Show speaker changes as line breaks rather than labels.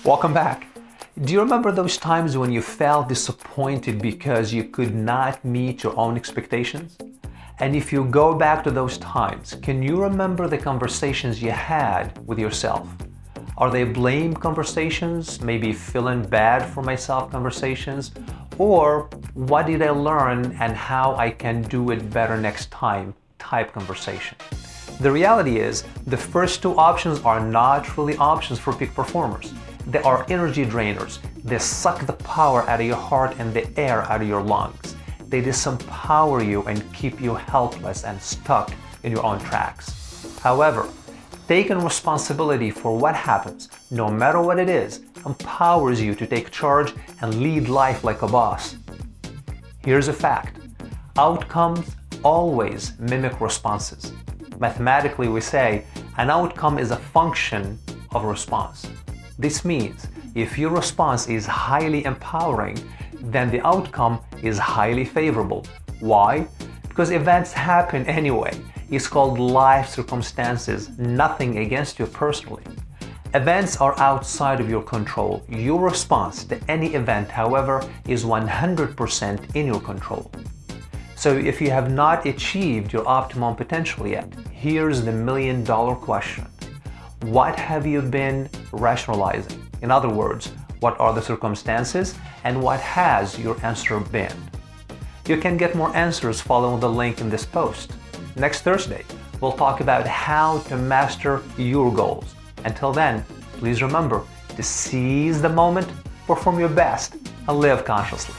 Welcome back. Do you remember those times when you felt disappointed because you could not meet your own expectations? And if you go back to those times, can you remember the conversations you had with yourself? Are they blame conversations, maybe feeling bad for myself conversations? Or what did I learn and how I can do it better next time type conversation? The reality is, the first two options are not really options for peak performers. They are energy drainers. They suck the power out of your heart and the air out of your lungs. They disempower you and keep you helpless and stuck in your own tracks. However, taking responsibility for what happens, no matter what it is, empowers you to take charge and lead life like a boss. Here's a fact. Outcomes always mimic responses. Mathematically, we say an outcome is a function of response. This means if your response is highly empowering, then the outcome is highly favorable. Why? Because events happen anyway. It's called life circumstances, nothing against you personally. Events are outside of your control. Your response to any event, however, is 100% in your control. So if you have not achieved your optimum potential yet, here's the million dollar question. What have you been rationalizing? In other words, what are the circumstances and what has your answer been? You can get more answers following the link in this post. Next Thursday, we'll talk about how to master your goals. Until then, please remember to seize the moment, perform your best, and live consciously.